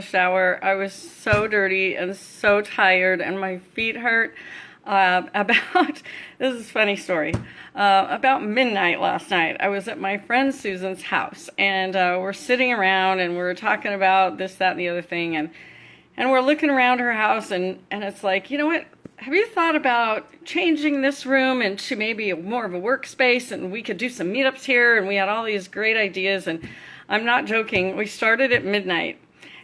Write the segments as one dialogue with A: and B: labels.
A: the shower. I was so dirty and so tired, and my feet hurt. Uh, about this is a funny story. Uh, about midnight last night, I was at my friend Susan's house, and uh, we're sitting around and we're talking about this, that, and the other thing, and and we're looking around her house, and and it's like, you know what? Have you thought about changing this room into maybe more of a workspace, and we could do some meetups here? And we had all these great ideas, and I'm not joking. We started at midnight,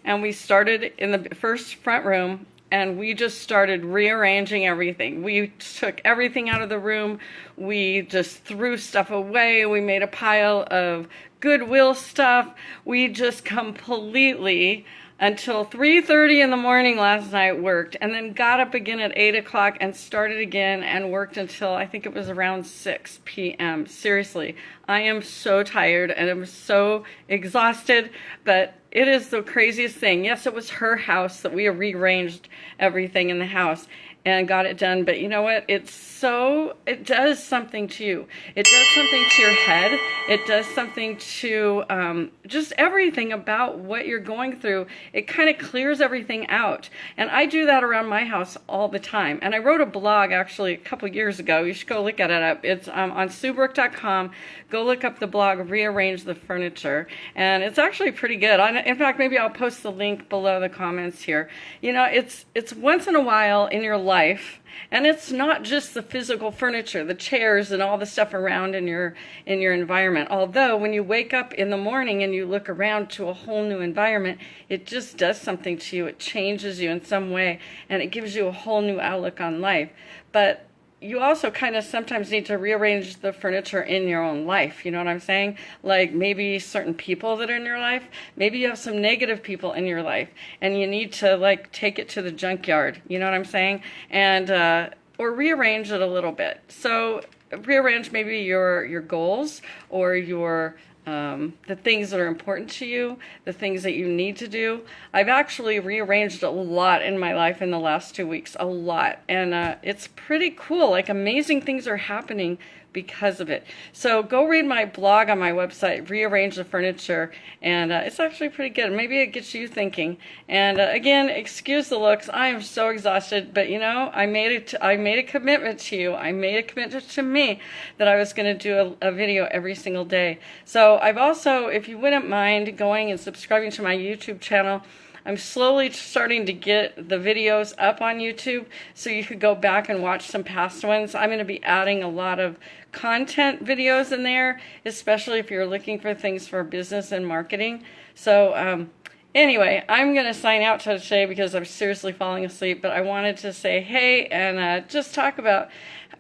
A: and we started in the first front room, and we just started rearranging everything. We took everything out of the room. We just threw stuff away. We made a pile of Goodwill stuff. We just completely until 3.30 in the morning last night worked and then got up again at 8 o'clock and started again and worked until I think it was around 6 p.m. Seriously, I am so tired and I'm so exhausted, but it is the craziest thing. Yes, it was her house that we rearranged everything in the house and got it done. But you know what? It's so, it does something to you. It does something to your head. It does something to um, just everything about what you're going through. It kind of clears everything out. And I do that around my house all the time. And I wrote a blog actually a couple years ago. You should go look at it up. It's um, on SueBrook.com. Go look up the blog, Rearrange the Furniture. And it's actually pretty good. In fact, maybe I'll post the link below the comments here. You know, it's, it's once in a while in your life life. And it's not just the physical furniture the chairs and all the stuff around in your in your environment. Although when you wake up in the morning and you look around to a whole new environment it just does something to you. It changes you in some way and it gives you a whole new outlook on life. But you also kind of sometimes need to rearrange the furniture in your own life. You know what I'm saying? Like maybe certain people that are in your life, maybe you have some negative people in your life and you need to like take it to the junkyard. You know what I'm saying? And, uh, or rearrange it a little bit. So rearrange maybe your, your goals or your um, the things that are important to you, the things that you need to do. I've actually rearranged a lot in my life in the last two weeks, a lot. And uh, it's pretty cool. Like amazing things are happening because of it. So go read my blog on my website, Rearrange the Furniture, and uh, it's actually pretty good. Maybe it gets you thinking. And uh, again, excuse the looks. I am so exhausted, but you know, I made it. I made a commitment to you. I made a commitment to me that I was going to do a, a video every single day. So I've also, if you wouldn't mind going and subscribing to my YouTube channel, I'm slowly starting to get the videos up on YouTube so you could go back and watch some past ones. I'm going to be adding a lot of content videos in there, especially if you're looking for things for business and marketing. So um, anyway, I'm going to sign out today because I'm seriously falling asleep, but I wanted to say hey and uh, just talk about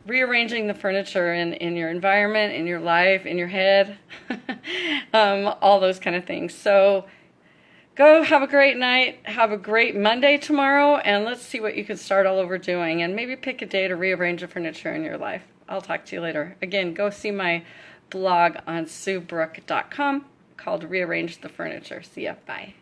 A: rearranging the furniture in, in your environment, in your life, in your head, um, all those kind of things. So go have a great night, have a great Monday tomorrow, and let's see what you can start all over doing. And maybe pick a day to rearrange the furniture in your life. I'll talk to you later. Again, go see my blog on SueBrook.com called Rearrange the Furniture. See ya. Bye.